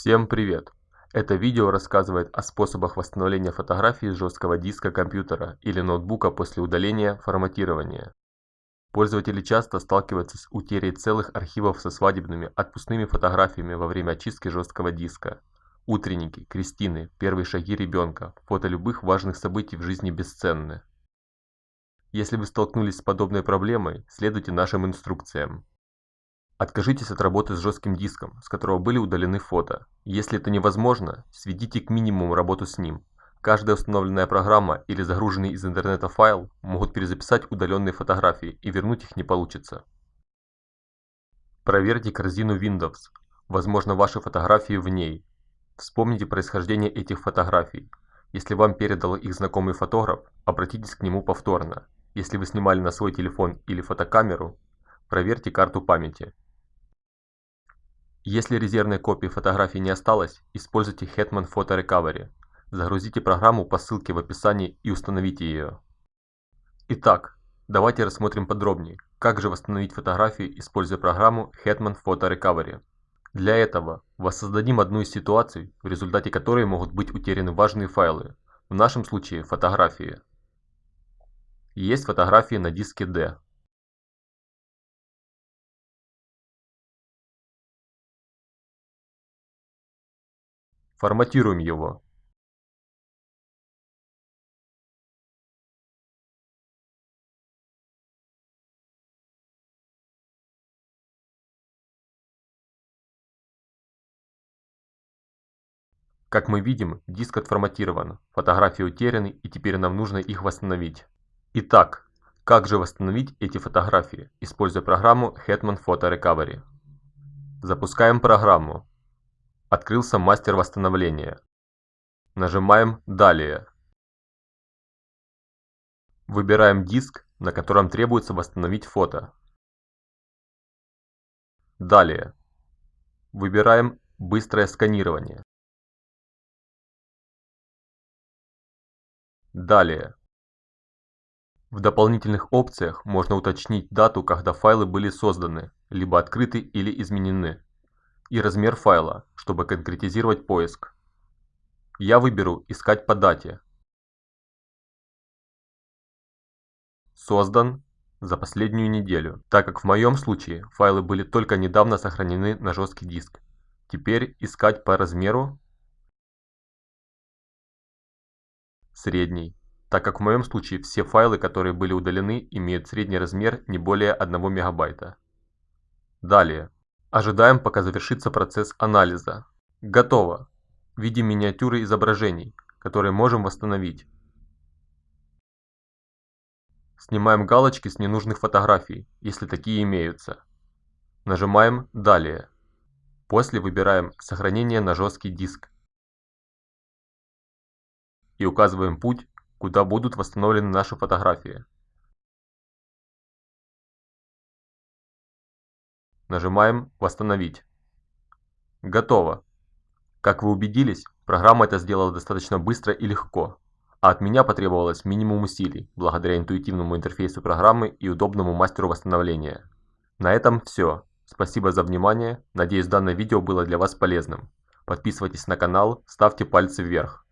Всем привет! Это видео рассказывает о способах восстановления фотографии с жесткого диска компьютера или ноутбука после удаления форматирования. Пользователи часто сталкиваются с утерей целых архивов со свадебными отпускными фотографиями во время очистки жесткого диска. Утренники, крестины, первые шаги ребенка, фото любых важных событий в жизни бесценны. Если вы столкнулись с подобной проблемой, следуйте нашим инструкциям. Откажитесь от работы с жестким диском, с которого были удалены фото. Если это невозможно, сведите к минимуму работу с ним. Каждая установленная программа или загруженный из интернета файл могут перезаписать удаленные фотографии и вернуть их не получится. Проверьте корзину Windows. Возможно, ваши фотографии в ней. Вспомните происхождение этих фотографий. Если вам передал их знакомый фотограф, обратитесь к нему повторно. Если вы снимали на свой телефон или фотокамеру, проверьте карту памяти. Если резервной копии фотографии не осталось, используйте Hetman Photo Recovery. Загрузите программу по ссылке в описании и установите ее. Итак, давайте рассмотрим подробнее, как же восстановить фотографию, используя программу Hetman Photo Recovery. Для этого воссоздадим одну из ситуаций, в результате которой могут быть утеряны важные файлы, в нашем случае фотографии. Есть фотографии на диске D. Форматируем его. Как мы видим, диск отформатирован, фотографии утеряны и теперь нам нужно их восстановить. Итак, как же восстановить эти фотографии, используя программу Hetman Photo Recovery? Запускаем программу. Открылся мастер восстановления. Нажимаем «Далее». Выбираем диск, на котором требуется восстановить фото. Далее. Выбираем «Быстрое сканирование». Далее. В дополнительных опциях можно уточнить дату, когда файлы были созданы, либо открыты или изменены и размер файла, чтобы конкретизировать поиск. Я выберу «Искать по дате». Создан за последнюю неделю, так как в моем случае файлы были только недавно сохранены на жесткий диск. Теперь искать по размеру средний, так как в моем случае все файлы, которые были удалены, имеют средний размер не более 1 мегабайта. Далее. Ожидаем, пока завершится процесс анализа. Готово. Видим миниатюры изображений, которые можем восстановить. Снимаем галочки с ненужных фотографий, если такие имеются. Нажимаем «Далее». После выбираем «Сохранение на жесткий диск» и указываем путь, куда будут восстановлены наши фотографии. Нажимаем «Восстановить». Готово. Как вы убедились, программа это сделала достаточно быстро и легко, а от меня потребовалось минимум усилий, благодаря интуитивному интерфейсу программы и удобному мастеру восстановления. На этом все. Спасибо за внимание, надеюсь данное видео было для вас полезным. Подписывайтесь на канал, ставьте пальцы вверх.